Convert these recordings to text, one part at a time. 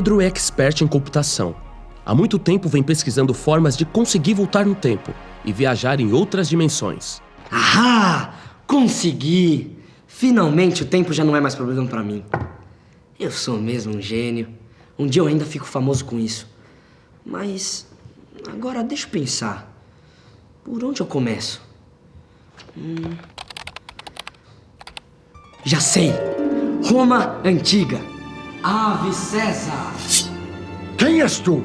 Pedro é expert em computação. Há muito tempo vem pesquisando formas de conseguir voltar no tempo e viajar em outras dimensões. Ahá! Consegui! Finalmente o tempo já não é mais problema pra mim. Eu sou mesmo um gênio. Um dia eu ainda fico famoso com isso. Mas agora deixa eu pensar. Por onde eu começo? Hum... Já sei! Roma Antiga. Ave César! Quem és tu?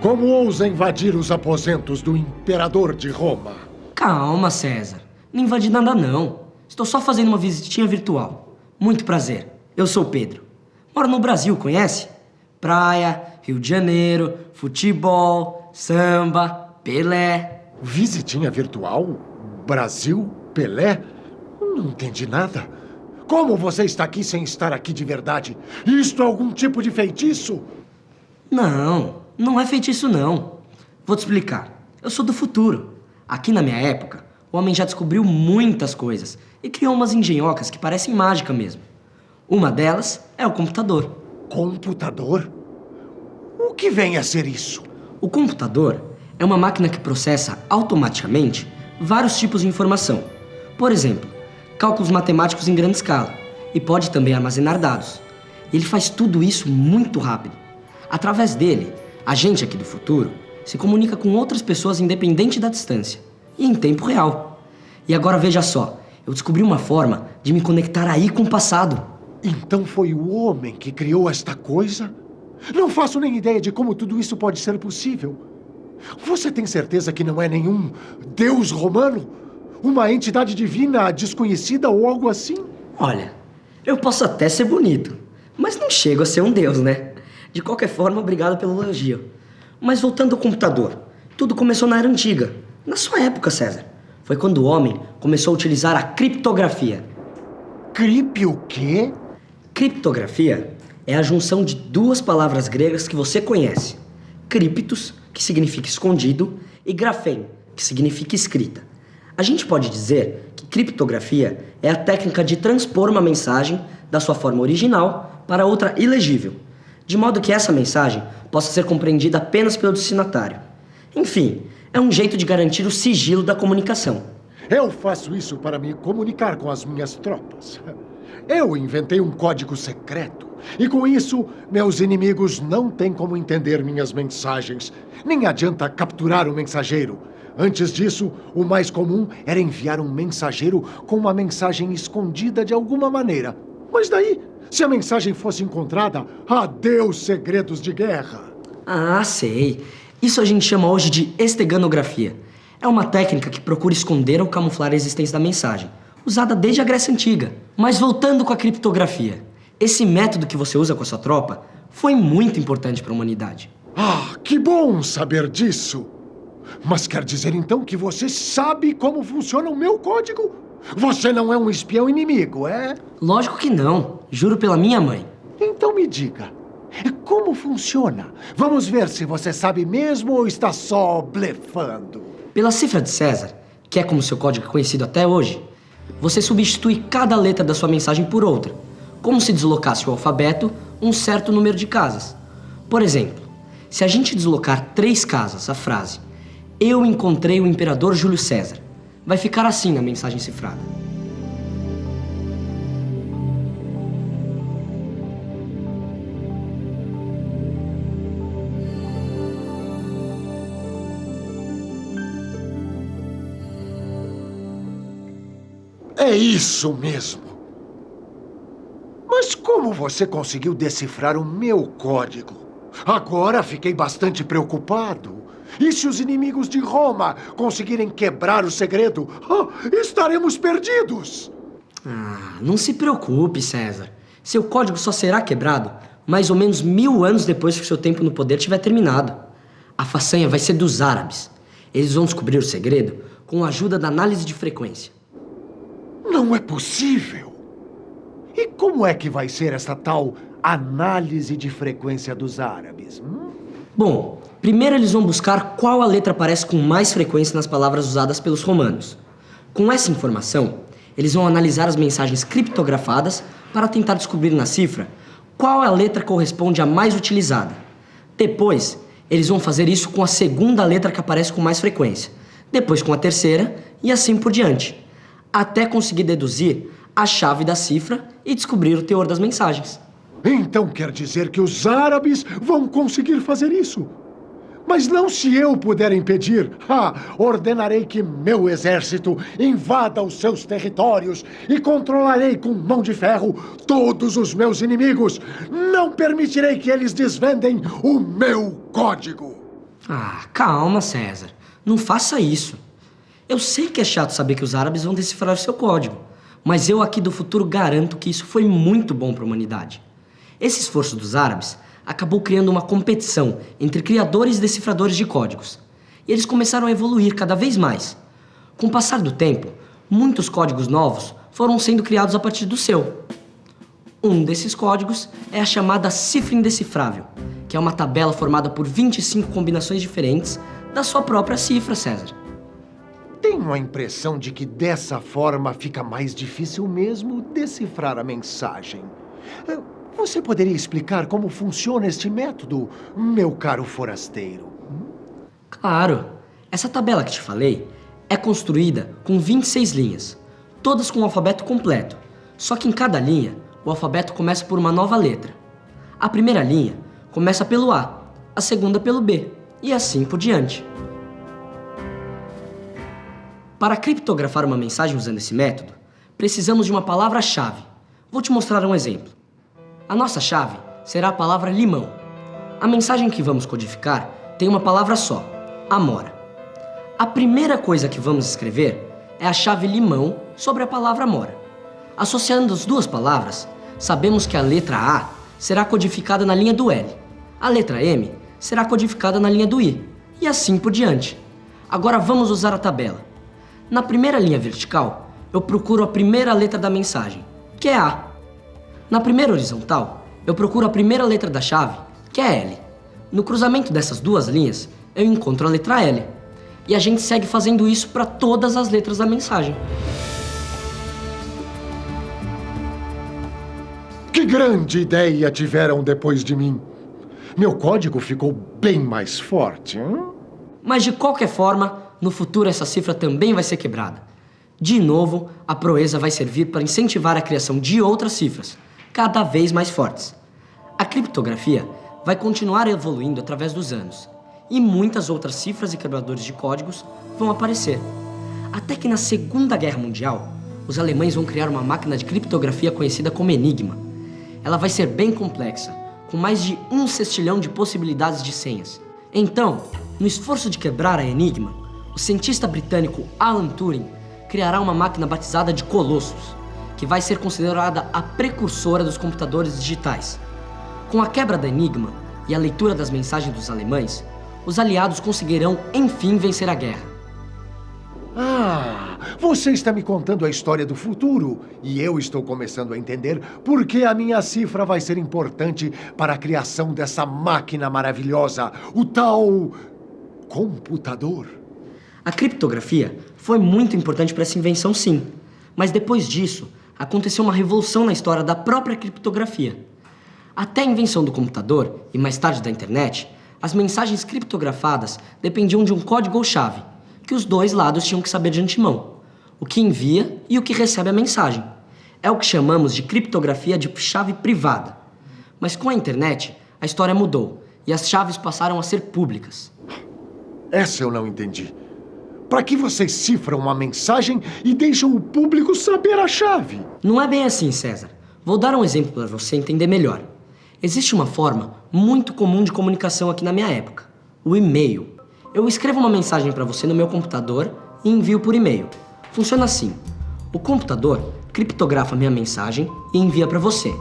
Como ousa invadir os aposentos do imperador de Roma? Calma, César. Não invadi nada, não. Estou só fazendo uma visitinha virtual. Muito prazer. Eu sou Pedro. Moro no Brasil, conhece? Praia, Rio de Janeiro, futebol, samba, Pelé. Visitinha virtual? Brasil? Pelé? Não entendi nada. Como você está aqui sem estar aqui de verdade? Isto é algum tipo de feitiço? Não, não é feitiço não. Vou te explicar. Eu sou do futuro. Aqui na minha época, o homem já descobriu muitas coisas e criou umas engenhocas que parecem mágica mesmo. Uma delas é o computador. Computador? O que vem a ser isso? O computador é uma máquina que processa automaticamente vários tipos de informação. Por exemplo, cálculos matemáticos em grande escala e pode também armazenar dados. Ele faz tudo isso muito rápido. Através dele, a gente aqui do futuro se comunica com outras pessoas independente da distância e em tempo real. E agora veja só, eu descobri uma forma de me conectar aí com o passado. Então foi o homem que criou esta coisa? Não faço nem ideia de como tudo isso pode ser possível. Você tem certeza que não é nenhum deus romano? Uma entidade divina desconhecida ou algo assim? Olha, eu posso até ser bonito, mas não chego a ser um deus, né? De qualquer forma, obrigado pelo elogio. Mas voltando ao computador, tudo começou na Era Antiga. Na sua época, César. Foi quando o homem começou a utilizar a criptografia. Crip o quê? Criptografia é a junção de duas palavras gregas que você conhece. Criptos, que significa escondido, e grafém, que significa escrita. A gente pode dizer que criptografia é a técnica de transpor uma mensagem da sua forma original para outra ilegível, de modo que essa mensagem possa ser compreendida apenas pelo destinatário. Enfim, é um jeito de garantir o sigilo da comunicação. Eu faço isso para me comunicar com as minhas tropas. Eu inventei um código secreto. E com isso, meus inimigos não têm como entender minhas mensagens. Nem adianta capturar o mensageiro. Antes disso, o mais comum era enviar um mensageiro com uma mensagem escondida de alguma maneira. Mas daí, se a mensagem fosse encontrada, adeus segredos de guerra. Ah, sei. Isso a gente chama hoje de esteganografia. É uma técnica que procura esconder ou camuflar a existência da mensagem, usada desde a Grécia Antiga. Mas voltando com a criptografia, esse método que você usa com a sua tropa foi muito importante para a humanidade. Ah, que bom saber disso! Mas quer dizer então que você sabe como funciona o meu código? Você não é um espião inimigo, é? Lógico que não. Juro pela minha mãe. Então me diga, como funciona? Vamos ver se você sabe mesmo ou está só blefando. Pela cifra de César, que é como seu código é conhecido até hoje, você substitui cada letra da sua mensagem por outra, como se deslocasse o alfabeto um certo número de casas. Por exemplo, se a gente deslocar três casas a frase Eu encontrei o imperador Júlio César, vai ficar assim na mensagem cifrada. É isso mesmo. Mas como você conseguiu decifrar o meu código? Agora fiquei bastante preocupado. E se os inimigos de Roma conseguirem quebrar o segredo, oh, estaremos perdidos. Ah, não se preocupe, César. Seu código só será quebrado mais ou menos mil anos depois que seu tempo no poder tiver terminado. A façanha vai ser dos árabes. Eles vão descobrir o segredo com a ajuda da análise de frequência. Não é possível! E como é que vai ser essa tal análise de frequência dos árabes? Hum? Bom, primeiro eles vão buscar qual a letra aparece com mais frequência nas palavras usadas pelos romanos. Com essa informação, eles vão analisar as mensagens criptografadas para tentar descobrir na cifra qual a letra corresponde à mais utilizada. Depois, eles vão fazer isso com a segunda letra que aparece com mais frequência, depois com a terceira e assim por diante, até conseguir deduzir a chave da cifra e descobrir o teor das mensagens. Então quer dizer que os árabes vão conseguir fazer isso? Mas não se eu puder impedir. Ah, ordenarei que meu exército invada os seus territórios e controlarei com mão de ferro todos os meus inimigos. Não permitirei que eles desvendem o meu código. Ah, calma, César. Não faça isso. Eu sei que é chato saber que os árabes vão decifrar o seu código, mas eu aqui do futuro garanto que isso foi muito bom para a humanidade. Esse esforço dos árabes acabou criando uma competição entre criadores e decifradores de códigos. E eles começaram a evoluir cada vez mais. Com o passar do tempo, muitos códigos novos foram sendo criados a partir do seu. Um desses códigos é a chamada cifra indecifrável, que é uma tabela formada por 25 combinações diferentes da sua própria cifra, César. Tenho a impressão de que dessa forma fica mais difícil mesmo decifrar a mensagem. Você poderia explicar como funciona este método, meu caro forasteiro? Claro. Essa tabela que te falei é construída com 26 linhas, todas com o alfabeto completo. Só que em cada linha, o alfabeto começa por uma nova letra. A primeira linha começa pelo A, a segunda pelo B, e assim por diante. Para criptografar uma mensagem usando esse método, precisamos de uma palavra-chave. Vou te mostrar um exemplo. A nossa chave será a palavra limão. A mensagem que vamos codificar tem uma palavra só, amora. A primeira coisa que vamos escrever é a chave limão sobre a palavra amora. Associando as duas palavras, sabemos que a letra A será codificada na linha do L, a letra M será codificada na linha do I, e assim por diante. Agora vamos usar a tabela. Na primeira linha vertical, eu procuro a primeira letra da mensagem, que é A. Na primeira horizontal, eu procuro a primeira letra da chave, que é L. No cruzamento dessas duas linhas, eu encontro a letra L. E a gente segue fazendo isso para todas as letras da mensagem. Que grande ideia tiveram depois de mim! Meu código ficou bem mais forte. Hein? Mas de qualquer forma, no futuro essa cifra também vai ser quebrada. De novo, a proeza vai servir para incentivar a criação de outras cifras, cada vez mais fortes. A criptografia vai continuar evoluindo através dos anos, e muitas outras cifras e quebradores de códigos vão aparecer. Até que na Segunda Guerra Mundial, os alemães vão criar uma máquina de criptografia conhecida como Enigma. Ela vai ser bem complexa, com mais de um sextilhão de possibilidades de senhas. Então, no esforço de quebrar a Enigma, o cientista britânico Alan Turing criará uma máquina batizada de Colossus, que vai ser considerada a precursora dos computadores digitais. Com a quebra da Enigma e a leitura das mensagens dos alemães, os aliados conseguirão, enfim, vencer a guerra. Ah, você está me contando a história do futuro e eu estou começando a entender por que a minha cifra vai ser importante para a criação dessa máquina maravilhosa, o tal computador. A criptografia foi muito importante para essa invenção, sim. Mas depois disso, aconteceu uma revolução na história da própria criptografia. Até a invenção do computador, e mais tarde da internet, as mensagens criptografadas dependiam de um código ou chave, que os dois lados tinham que saber de antemão, o que envia e o que recebe a mensagem. É o que chamamos de criptografia de chave privada. Mas com a internet, a história mudou e as chaves passaram a ser públicas. Essa eu não entendi. Para que vocês cifram uma mensagem e deixam o público saber a chave? Não é bem assim, César. Vou dar um exemplo para você entender melhor. Existe uma forma muito comum de comunicação aqui na minha época: o e-mail. Eu escrevo uma mensagem para você no meu computador e envio por e-mail. Funciona assim: o computador criptografa minha mensagem e envia para você.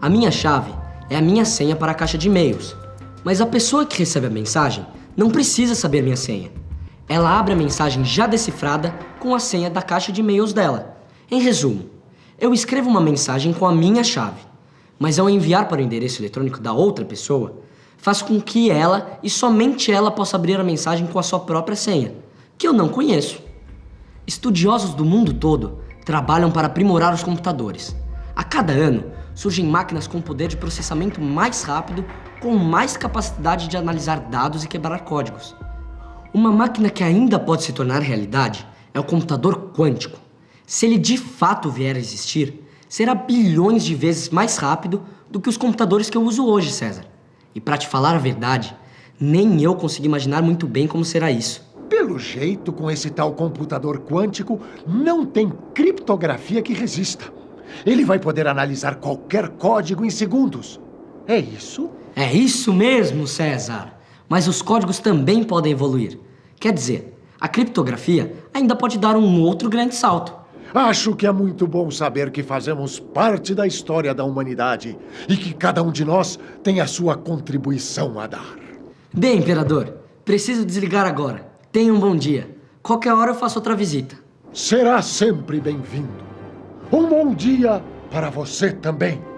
A minha chave é a minha senha para a caixa de e-mails. Mas a pessoa que recebe a mensagem não precisa saber minha senha. Ela abre a mensagem já decifrada com a senha da caixa de e-mails dela. Em resumo, eu escrevo uma mensagem com a minha chave, mas ao enviar para o endereço eletrônico da outra pessoa, faço com que ela e somente ela possa abrir a mensagem com a sua própria senha, que eu não conheço. Estudiosos do mundo todo trabalham para aprimorar os computadores. A cada ano, surgem máquinas com poder de processamento mais rápido, com mais capacidade de analisar dados e quebrar códigos. Uma máquina que ainda pode se tornar realidade é o computador quântico. Se ele de fato vier a existir, será bilhões de vezes mais rápido do que os computadores que eu uso hoje, César. E para te falar a verdade, nem eu consigo imaginar muito bem como será isso. Pelo jeito, com esse tal computador quântico, não tem criptografia que resista. Ele vai poder analisar qualquer código em segundos. É isso? É isso mesmo, César. Mas os códigos também podem evoluir. Quer dizer, a criptografia ainda pode dar um outro grande salto. Acho que é muito bom saber que fazemos parte da história da humanidade e que cada um de nós tem a sua contribuição a dar. Bem, Imperador, preciso desligar agora. Tenha um bom dia. Qualquer hora eu faço outra visita. Será sempre bem-vindo. Um bom dia para você também.